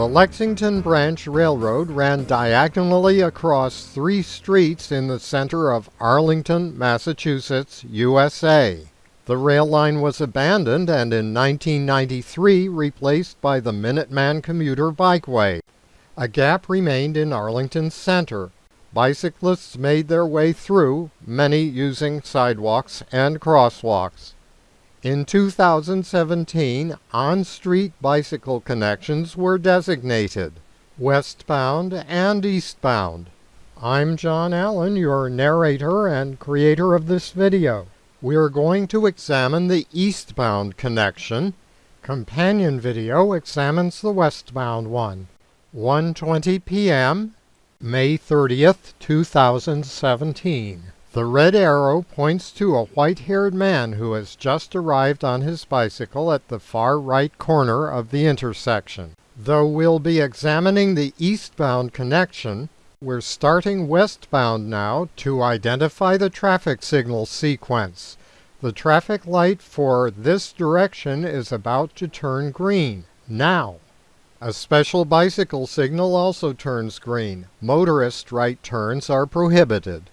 The Lexington Branch Railroad ran diagonally across three streets in the center of Arlington, Massachusetts, USA. The rail line was abandoned and in 1993 replaced by the Minuteman Commuter Bikeway. A gap remained in Arlington Center. Bicyclists made their way through, many using sidewalks and crosswalks. In 2017, on-street bicycle connections were designated, westbound and eastbound. I'm John Allen, your narrator and creator of this video. We are going to examine the eastbound connection. Companion video examines the westbound one. 1:20 p.m. May 30th, 2017. The red arrow points to a white-haired man who has just arrived on his bicycle at the far right corner of the intersection. Though we'll be examining the eastbound connection, we're starting westbound now to identify the traffic signal sequence. The traffic light for this direction is about to turn green. Now. A special bicycle signal also turns green. Motorist right turns are prohibited.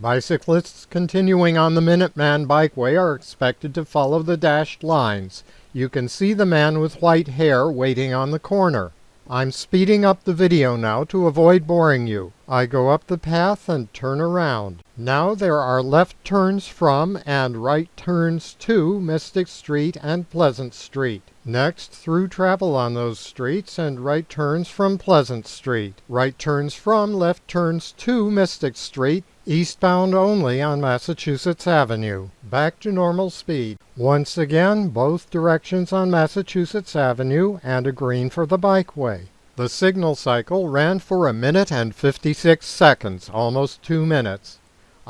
Bicyclists continuing on the Minuteman Bikeway are expected to follow the dashed lines. You can see the man with white hair waiting on the corner. I'm speeding up the video now to avoid boring you. I go up the path and turn around. Now there are left turns from and right turns to Mystic Street and Pleasant Street. Next, through travel on those streets and right turns from Pleasant Street. Right turns from left turns to Mystic Street eastbound only on Massachusetts Avenue. Back to normal speed. Once again, both directions on Massachusetts Avenue and a green for the bikeway. The signal cycle ran for a minute and 56 seconds, almost two minutes.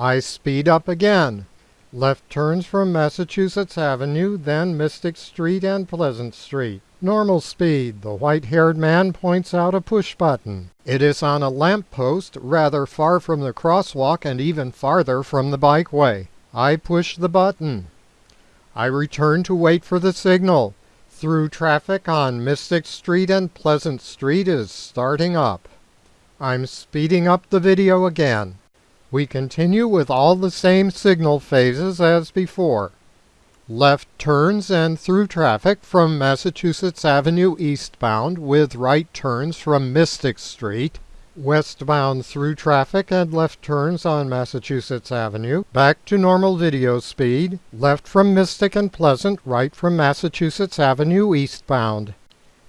I speed up again. Left turns from Massachusetts Avenue, then Mystic Street and Pleasant Street. Normal speed. The white-haired man points out a push button. It is on a lamp post rather far from the crosswalk and even farther from the bikeway. I push the button. I return to wait for the signal. Through traffic on Mystic Street and Pleasant Street is starting up. I'm speeding up the video again. We continue with all the same signal phases as before. Left turns and through traffic from Massachusetts Avenue eastbound with right turns from Mystic Street. Westbound through traffic and left turns on Massachusetts Avenue. Back to normal video speed. Left from Mystic and Pleasant, right from Massachusetts Avenue eastbound.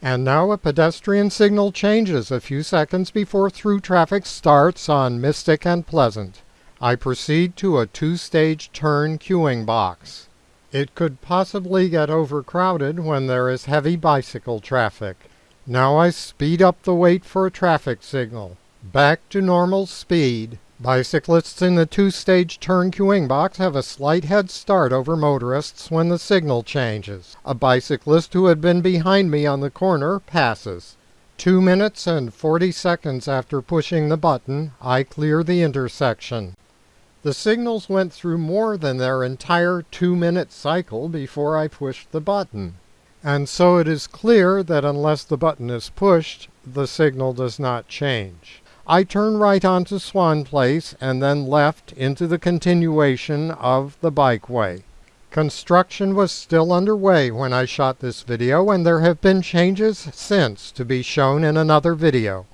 And now a pedestrian signal changes a few seconds before through traffic starts on Mystic and Pleasant. I proceed to a two-stage turn queuing box. It could possibly get overcrowded when there is heavy bicycle traffic. Now I speed up the wait for a traffic signal. Back to normal speed. Bicyclists in the two-stage turn queuing box have a slight head start over motorists when the signal changes. A bicyclist who had been behind me on the corner passes. Two minutes and 40 seconds after pushing the button, I clear the intersection. The signals went through more than their entire two-minute cycle before I pushed the button. And so it is clear that unless the button is pushed, the signal does not change. I turn right onto Swan Place and then left into the continuation of the bikeway. Construction was still underway when I shot this video and there have been changes since to be shown in another video.